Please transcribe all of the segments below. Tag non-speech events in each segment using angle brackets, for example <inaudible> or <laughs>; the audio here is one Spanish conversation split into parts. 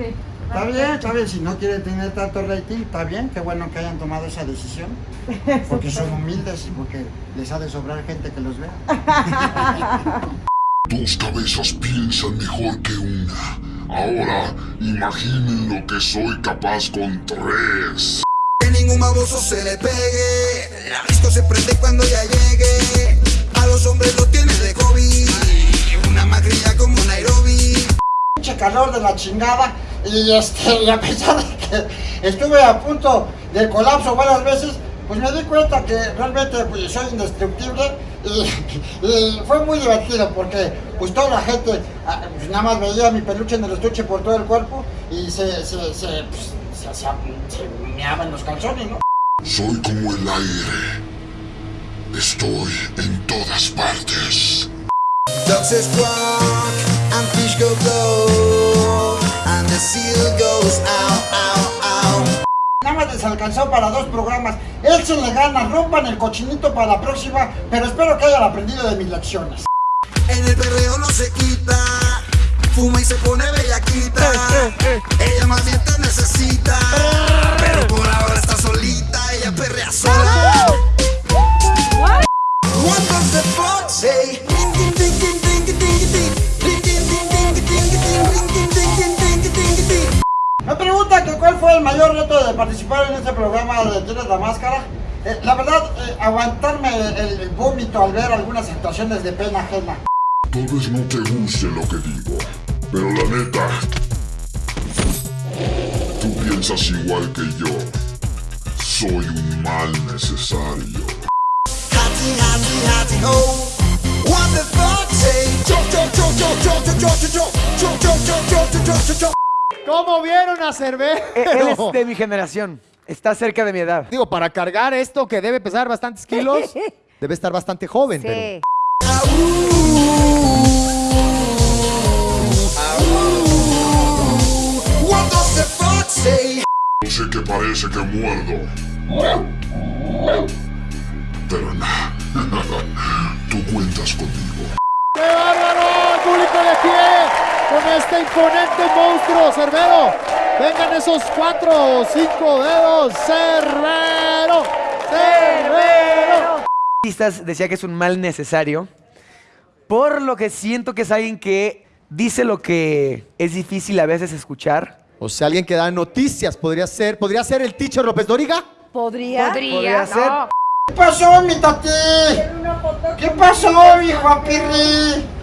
sí. Está bien, está bien, si no quieren tener tanto rating, está bien, qué bueno que hayan tomado esa decisión. <laughs> Porque son humildes y porque les ha de sobrar gente que los vea. <laughs> Dos cabezas piensan mejor que una. Ahora, imaginen lo que soy capaz con tres. Que ningún baboso se le pegue. La disco se prende cuando ya llegue. A los hombres lo tiene de hobby. Una magrilla como Nairobi. Pinche calor de la chingada y este, y a pesar de que estuve a punto del colapso varias veces, pues me di cuenta que realmente pues, soy indestructible y, y fue muy divertido porque pues toda la gente ah, pues, nada más veía mi peluche en el estuche por todo el cuerpo y se, se, se, pues, se, se, se meaban los calzones, ¿no? Soy como el aire. Estoy en todas partes. And the seal goes ow, ow, ow. Nada más les alcanzó para dos programas. Él se le gana, rompan el cochinito para la próxima, pero espero que hayan aprendido de mis lecciones. En el perreo no se quita. Fuma y se pone bellaquita. Ella más bien te necesita. Pero por ahora está solita. Ella perrea sola. What does the fuck say? Me preguntan que cuál fue el mayor reto de participar en este programa de Tienes la Máscara. Eh, la verdad, eh, aguantarme el, el vómito al ver algunas situaciones de pena ajena. Tal vez no te guste lo que digo, pero la neta, tú piensas igual que yo. Soy un mal necesario. What the fuck say? ¿Cómo vieron a Cervero? E, él es de mi generación. Está cerca de mi edad. Digo, para cargar esto que debe pesar bastantes kilos, <laughs> debe estar bastante joven. Sí. Pero... No sé que parece que muerdo. Pero no. <laughs> Tú cuentas conmigo. ¡Qué bárbaro! ¡El público le quiere! Con este imponente monstruo, Cerbero. Vengan esos cuatro o cinco dedos. ¡Cerbero! ¡Cerbero! Artistas decía que es un mal necesario, por lo que siento que es alguien que dice lo que es difícil a veces escuchar. O sea, alguien que da noticias podría ser, podría ser el teacher López Dóriga. ¿Podría? Podría ser. ¿Qué pasó, mi tati? ¿Qué pasó, mi Juan Pirri?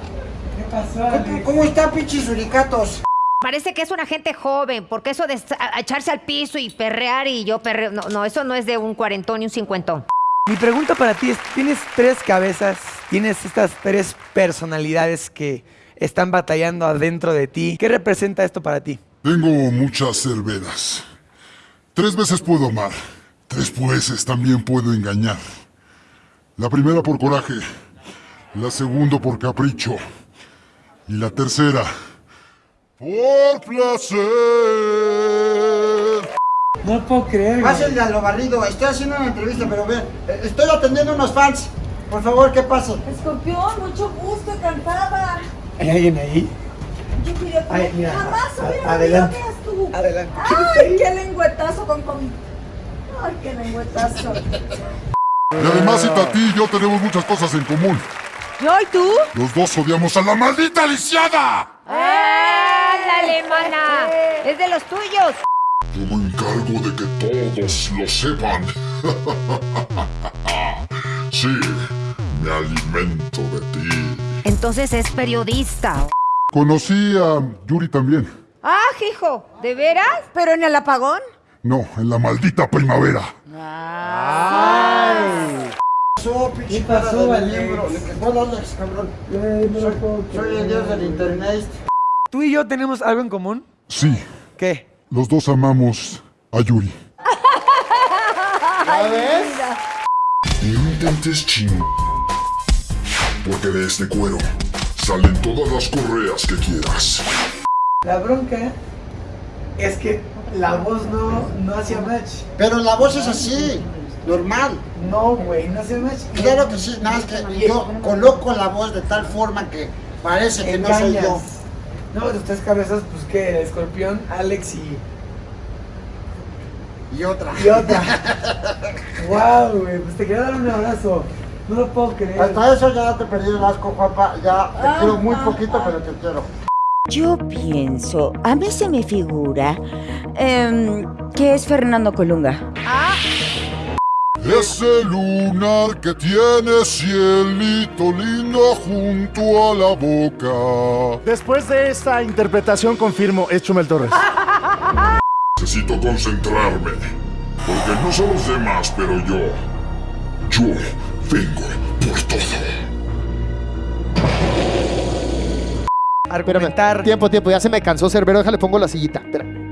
¿Cómo, cómo está, pinches suricatos? Parece que es una gente joven, porque eso de echarse al piso y perrear y yo perreo, no, no, eso no es de un cuarentón y un cincuentón. Mi pregunta para ti es, tienes tres cabezas, tienes estas tres personalidades que están batallando adentro de ti. ¿Qué representa esto para ti? Tengo muchas cerveras. Tres veces puedo amar. Tres veces también puedo engañar. La primera por coraje. La segunda por capricho. Y la tercera por placer. No puedo creer. Pásenle a lo barrido. Estoy haciendo una entrevista, pero ven, eh, estoy atendiendo unos fans. Por favor, ¿qué pasa? Escorpión, mucho gusto, encantada. ¿Hay alguien ahí? Yo quería que Ay, mira, jamás a- hubiera adelante. tú. Adelante. Ay, qué lengüetazo con con. Ay, qué lengüetazo. Y además, Itati y yo tenemos muchas cosas en común. ¿Yo y tú? Los dos odiamos a la maldita lisiada. ¡Ándale, mana! Es de los tuyos. Yo me encargo de que todos lo sepan. <laughs> sí, me alimento de ti. Entonces es periodista. Conocí a Yuri también. ¡Ah, hijo! ¿De veras? ¿Pero en el apagón? No, en la maldita primavera. Pasó, pinche Alex, cabrón. Soy, soy el dios del internet. ¿Tú y yo tenemos algo en común? Sí, ¿Qué? los dos amamos a Yuri. Y no intentes ching. Porque de este cuero salen todas las correas que quieras. La bronca Es que la voz no, no hacía match. Pero la voz es así, normal. No, güey, no hacía match. Claro que sí, nada más que yo coloco la voz de tal forma que parece que no soy yo. No, de tres cabezas, pues que el escorpión, Alex y, Y otra. y otra. <laughs> wow, güey, pues te quería dar un abrazo. No lo puedo creer. Hasta eso ya te perdí el asco, Juanpa. Ya te quiero muy poquito, pero te quiero. Yo pienso, a mí se me figura em, que es Fernando Colunga. Ese lunar que tiene cielito lindo junto a la boca. Después de esta interpretación confirmo, es Chumel Torres. <laughs> Necesito concentrarme. Porque no son los demás, pero yo. Yo vengo por todo. Argumentar. Tiempo, tiempo, ya se me cansó Cerbero, déjale pongo la sillita. Espera.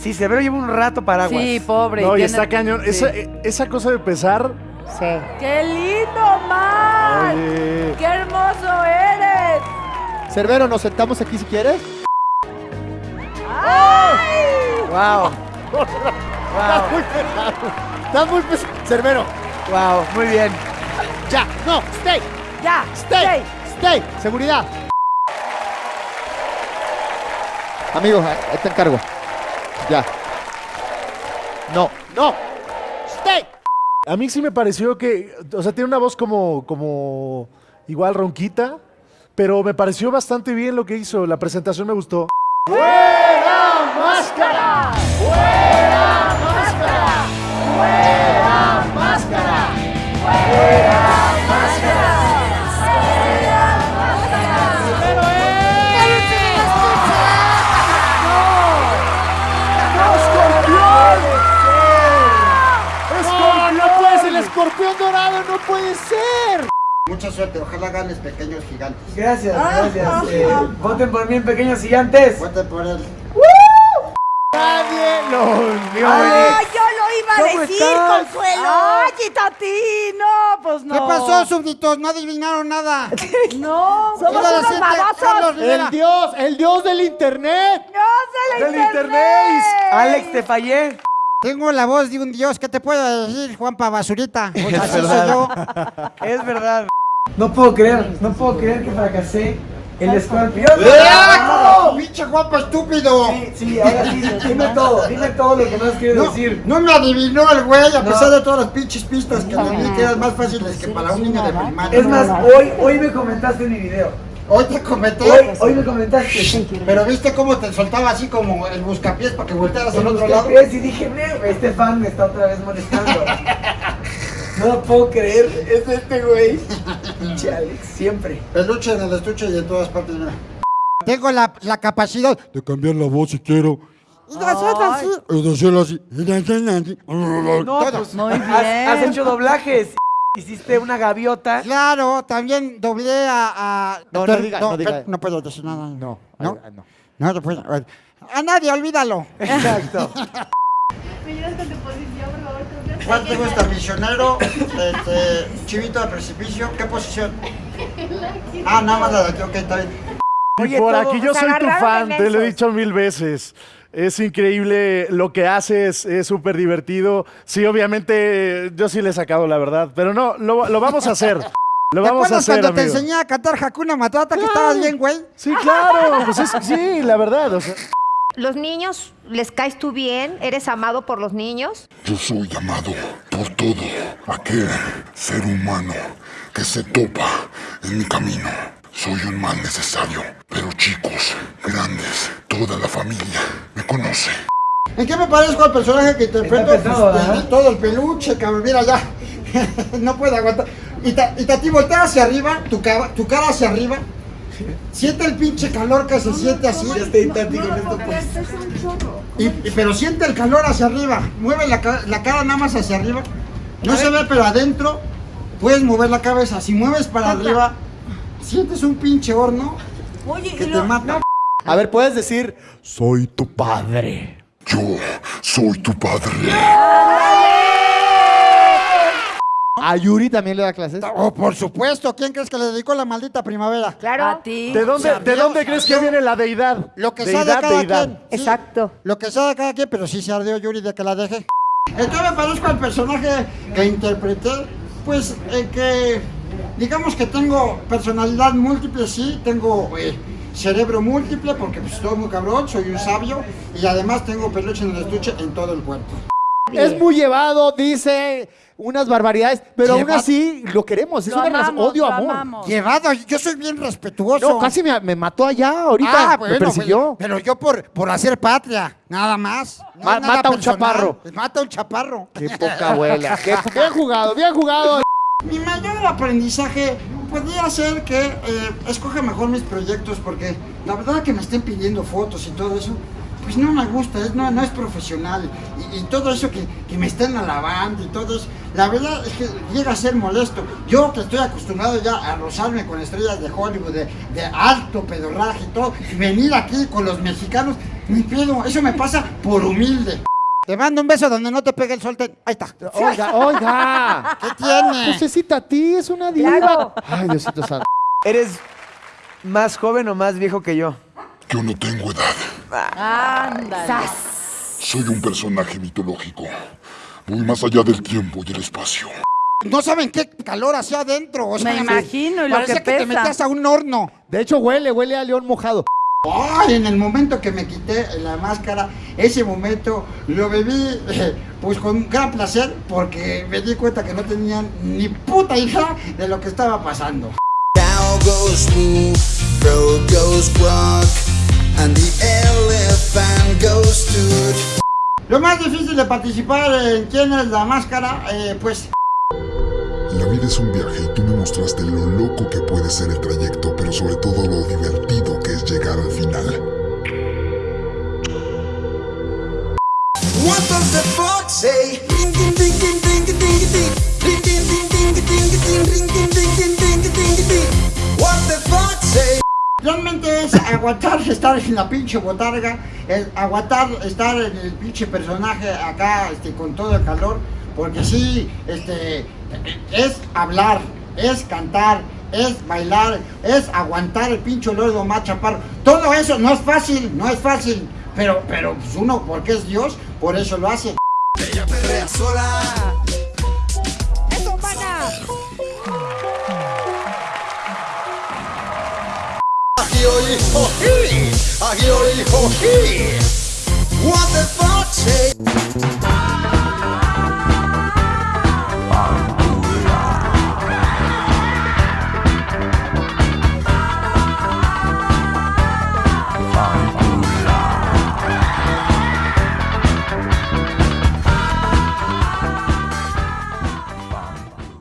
Sí, Severo lleva un rato paraguas. Sí, pobre. No, y está cañón. sí. Esa, esa cosa de pesar. Sí. ¡Qué lindo, Mar! Oye. ¡Qué hermoso eres! Cerbero, nos sentamos aquí si quieres. Wow, Estás muy pesado. Estás muy pesado. Cerbero, wow, muy bien. ya, no, stay, ¡Ya! stay, stay, seguridad. Amigo, ahí te encargo. Ya. No, no, stay. A mí sí me pareció que, o sea, tiene una voz como, como igual ronquita, pero me pareció bastante bien lo que hizo. La presentación me gustó. ¡Fuera máscara! ¡Fuera máscara! ¡Fuera Gracias, gracias. Eh, voten por mí en pequeños gigantes. Voten por él. Nadie lo vio. ¡Ay, yo lo iba a ¿Cómo decir, estás? Consuelo! ¡Ay, Tati! No, pues no. ¿Qué pasó, súbditos? No adivinaron nada. <laughs> No, somos unos babosos. El dios, el dios del internet. ¡Dios de la Del internet. Alex, te fallé. Tengo la voz de un dios. ¿Qué te puedo decir, Juanpa Basurita? <laughs> Pues así soy verdad. yo. Es verdad. No puedo creer, no puedo creer que fracasé. El escorpión. ¡Ah! ¡Pinche Juanpa estúpido! Sí, sí, ahora sí, dime todo, dime todo lo que más quiero No, decir. no me adivinó el güey, a No. pesar de todas las pinches pistas que me di que eran más fáciles que para un niño de primaria. Es más, hoy, hoy me comentaste en mi video. Hoy te comenté, Hoy, hoy me comentaste. pero viste cómo te soltaba así como el buscapiés para que voltearas al otro lado. y dije, "Ve, este fan me está otra vez molestando. <laughs> No lo puedo creer, es este güey. Pinche Alex, siempre. Peluche en el estuche y en todas partes. mira. Tengo la, la capacidad de cambiar la voz si quiero. Y de hacerlo así. Y de hacerlo así. Y de hacerlo así. No, Todo. pues Muy has, has bien. hecho doblajes. Hiciste una gaviota. Claro, también doblé a. a No, no diga, no diga. no puedo decir nada. No, no. no. No, no puedo. A nadie, olvídalo. Exacto. <laughs> ¿Cuál te gusta? ¿Misionero? Este, ¿Chivito de precipicio? ¿Qué posición? Ah, nada más la de aquí, ok, está bien. Y Oye, por todo- aquí yo se soy tu fan, te lo he dicho mil veces. Es increíble lo que haces, es súper divertido. Sí, obviamente yo sí le he sacado la verdad, pero no, lo, lo vamos a hacer. <laughs> Lo ¿Te vamos a acuerdas hacer, cuando te amigo. enseñé a cantar Hakuna Matata que estabas bien, güey? Sí, claro, pues es, sí, la verdad. o sea, ¿Los niños les caes tú bien? ¿Eres amado por los niños? Yo soy amado por todo aquel ser humano que se topa en mi camino. Soy un mal necesario, pero chicos, grandes, toda la familia me conoce. ¿En qué me parezco al personaje que interpreto? Pesado, Pues, de todo el peluche, cabrón, mira ya. <laughs> no puedo aguantar. Y, ta, y Tati, voltea hacia arriba, tu, tu cara hacia arriba. Siente el pinche calor que se siente así. Ya estoy esto pues. Y, y- pero siente el calor hacia arriba. Mueve la, ca- la cara nada más hacia arriba. No se ve, pero adentro puedes mover la cabeza. Si mueves para arriba, sientes un pinche horno Oye, que y te lo- mata. A ver, puedes decir, soy tu padre. Yo soy tu padre. ¿A Yuri también le da clases? Oh, por supuesto. ¿Quién crees que le dedicó la maldita primavera? Claro. A ti. ¿De dónde, ¿de dónde crees que viene la deidad? Lo que sea de deidad, cada deidad. quien. sí. Exacto. Lo que sea de cada quien, pero sí se ardeó Yuri de que la deje. Entonces me parezco al personaje que interpreté, pues eh, que digamos que tengo personalidad múltiple, sí, tengo eh, cerebro múltiple porque pues, estoy muy cabrón, soy un sabio y además tengo peluche en el estuche en todo el cuerpo. Es muy llevado, dice unas barbaridades, pero aún Llevado. así lo queremos. Es Lo una amamos, odio lo amor. amamos. Llevado, yo soy bien respetuoso. No, casi me, me mató allá ahorita. Ah, me bueno, persiguió. Pero yo por, por hacer patria, nada más. No Ma- es nada mata a un chaparro. Mata a un chaparro. Qué poca abuela. <laughs> Qué- bien jugado, bien jugado. Mi mayor aprendizaje podría ser que eh, escoja mejor mis proyectos porque la verdad que me estén pidiendo fotos y todo eso, pues no me gusta, es, no, no es profesional. Y, y todo eso que, que me estén alabando y todo eso, la verdad es que llega a ser molesto. Yo que estoy acostumbrado ya a rozarme con estrellas de Hollywood, de, de alto pedorraje y todo, y venir aquí con los mexicanos, ni pedo, eso me pasa por humilde. Te mando un beso donde no te pegue el sol. te- Ahí está. Oiga, oiga. ¿Qué tiene? Pues es a ti, es una diva. Claro. Ay, Diosito santo. ¿Eres más joven o más viejo que yo? Yo no tengo edad. Ándale. Soy un personaje mitológico. Voy más allá del tiempo y el espacio. No saben qué calor hacía adentro. o sea, Me imagino, y lo que que te metías a un horno. De hecho, huele, huele a león mojado. Ay, en el momento que me quité la máscara, ese momento lo viví eh, pues con gran placer porque me di cuenta que no tenían ni puta idea de lo que estaba pasando. And the elephant goes toot. Lo más difícil de participar en quién es la máscara, eh, pues La vida es un viaje y tú me mostraste lo loco que puede ser el trayecto, pero sobre todo lo divertido que es llegar al final. What does the fox say? Ding ding ding ding ding ding ding ding. Ding ding ding ding ding ding ding ding ding ding ding ding ding Realmente es aguantar <laughs> estar en la pinche botarga, es aguantar estar en el pinche personaje acá este, con todo el calor, porque sí, este, es hablar, es cantar, es bailar, es aguantar el pinche olor Omar Chaparro. Todo eso no es fácil, no es fácil, pero, pero pues uno, porque es Dios, por eso lo hace. Ella perrea sola. ho hee! Agioli ho hee! What the fuck?